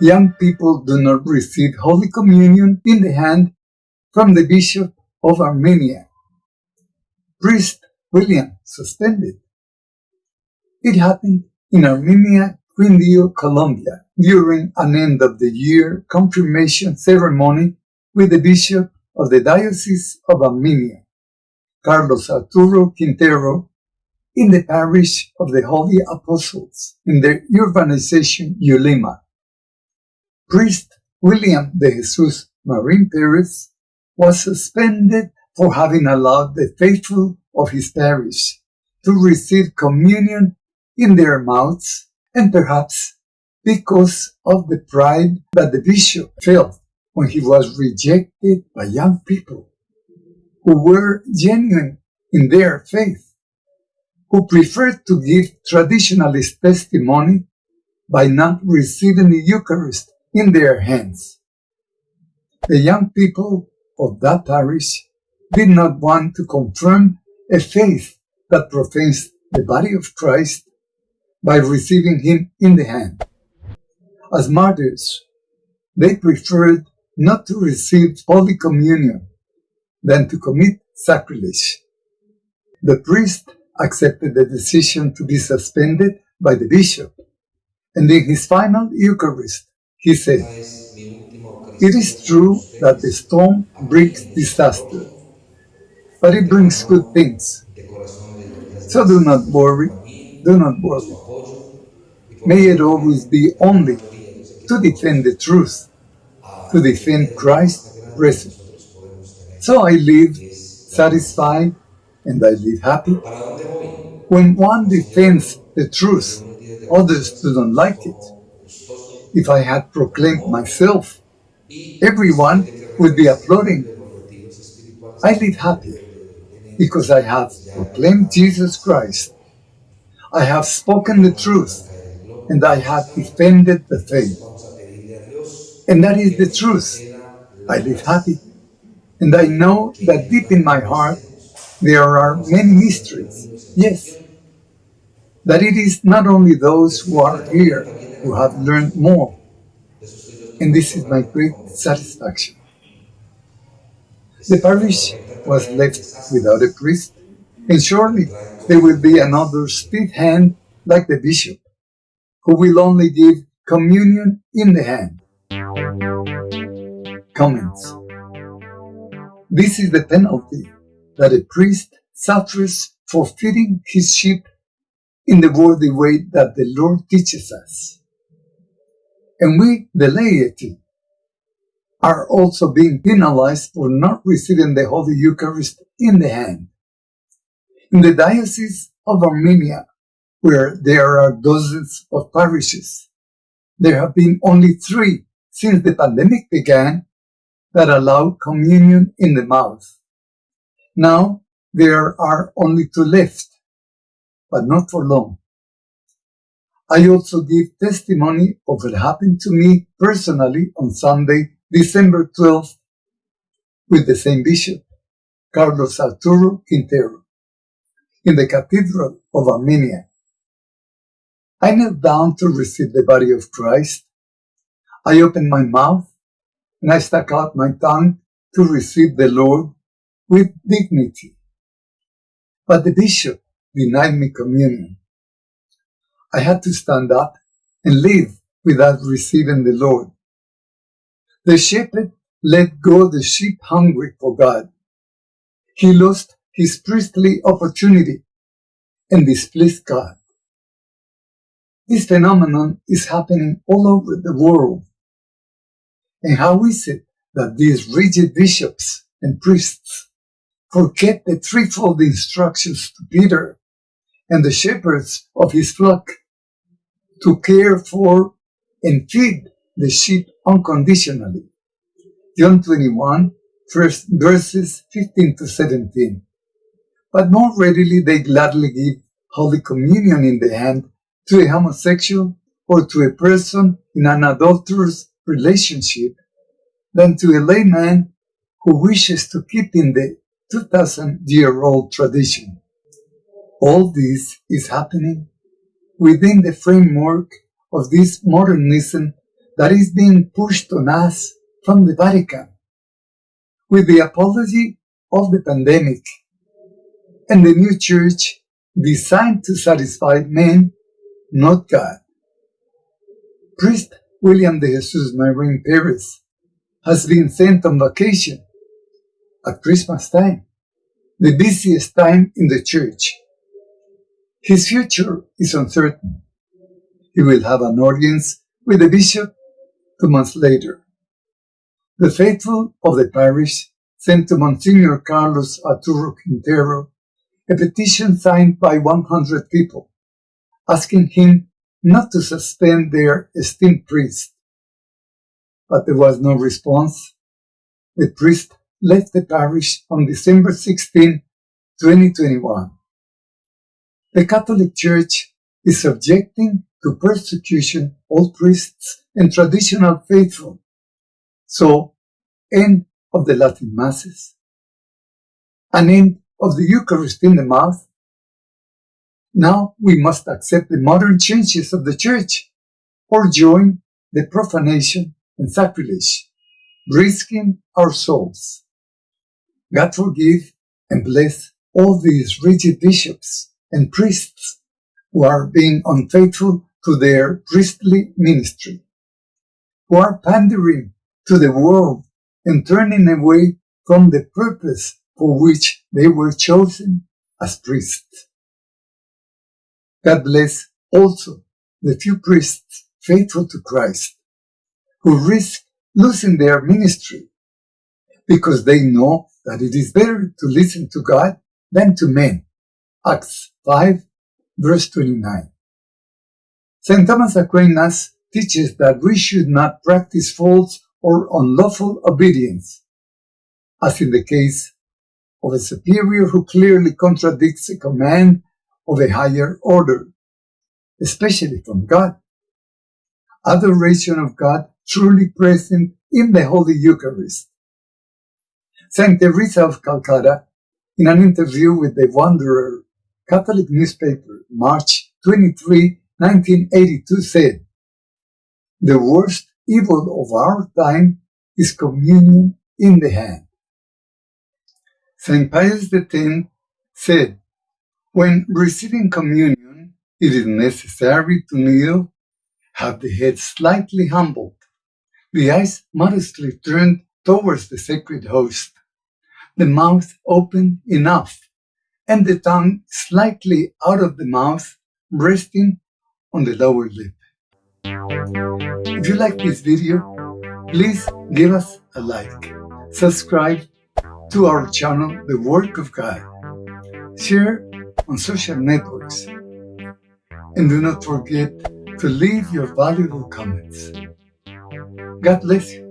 young people do not receive Holy Communion in the hand from the Bishop of Armenia. Priest William suspended. It happened in Armenia, Quindio, Colombia, during an end of the year confirmation ceremony with the Bishop of the Diocese of Armenia, Carlos Arturo Quintero, in the parish of the Holy Apostles in the urbanization Ulima. Priest William de Jesus Marin Perez was suspended for having allowed the faithful of his parish to receive communion in their mouths and perhaps because of the pride that the bishop felt when he was rejected by young people who were genuine in their faith, who preferred to give traditionalist testimony by not receiving the Eucharist in their hands. The young people of that parish did not want to confirm a faith that profanes the body of Christ by receiving him in the hand. As martyrs, they preferred not to receive Holy Communion than to commit sacrilege. The priest accepted the decision to be suspended by the bishop, and in his final Eucharist, he said, It is true that the storm brings disaster, but it brings good things. So do not worry, do not worry. May it always be only to defend the truth, to defend Christ present. So I live satisfied and I live happy. When one defends the truth, others do not like it. If I had proclaimed myself, everyone would be applauding. I live happy because I have proclaimed Jesus Christ. I have spoken the truth and I have defended the faith. And that is the truth. I live happy. And I know that deep in my heart there are many mysteries. Yes. That it is not only those who are here who have learned more. And this is my great satisfaction. The parish was left without a priest, and surely there will be another split hand like the bishop who will only give communion in the hand. Comments This is the penalty that a priest suffers for feeding his sheep in the worthy way that the Lord teaches us. And we, the laity, are also being penalized for not receiving the Holy Eucharist in the hand. In the Diocese of Armenia, where there are dozens of parishes. There have been only three since the pandemic began that allow communion in the mouth. Now there are only two left, but not for long. I also give testimony of what happened to me personally on Sunday, December 12th, with the same bishop, Carlos Arturo Quintero, in the Cathedral of Armenia I knelt down to receive the body of Christ. I opened my mouth and I stuck out my tongue to receive the Lord with dignity. But the bishop denied me communion. I had to stand up and leave without receiving the Lord. The shepherd let go the sheep hungry for God. He lost his priestly opportunity and displeased God. This phenomenon is happening all over the world. And how is it that these rigid bishops and priests forget the threefold instructions to Peter and the shepherds of his flock to care for and feed the sheep unconditionally? John 21, first verses 15 to 17. But more readily they gladly give Holy Communion in the hand to a homosexual or to a person in an adulterous relationship than to a layman who wishes to keep in the 2000 year old tradition. All this is happening within the framework of this modernism that is being pushed on us from the Vatican with the apology of the pandemic and the new church designed to satisfy men, not God. Priest William de Jesus Marin Perez has been sent on vacation at Christmas time, the busiest time in the church. His future is uncertain. He will have an audience with the bishop two months later. The faithful of the parish sent to Monsignor Carlos Arturo Quintero a petition signed by 100 people, asking him not to suspend their esteemed priest. But there was no response. The priest left the parish on December 16, 2021. The Catholic Church is subjecting to persecution all priests and traditional faithful. So, end of the Latin Masses, an end of the Eucharist in the mouth. Now we must accept the modern changes of the Church or join the profanation and sacrilege, risking our souls. God forgive and bless all these rigid bishops and priests who are being unfaithful to their priestly ministry, who are pandering to the world and turning away from the purpose for which they were chosen as priests. God bless also the few priests faithful to Christ who risk losing their ministry because they know that it is better to listen to God than to men. Acts 5 verse 29. St. Thomas Aquinas teaches that we should not practice false or unlawful obedience, as in the case of a superior who clearly contradicts a command of a higher order, especially from God. Adoration of God truly present in the Holy Eucharist. Saint Teresa of Calcutta, in an interview with the Wanderer Catholic newspaper, March 23, 1982, said, The worst evil of our time is communion in the hand. St. Pius X said, When receiving communion, it is necessary to kneel, have the head slightly humbled, the eyes modestly turned towards the sacred host, the mouth open enough, and the tongue slightly out of the mouth, resting on the lower lip. If you like this video, please give us a like, subscribe to our channel, The Work of God. Share on social networks. And do not forget to leave your valuable comments. God bless you.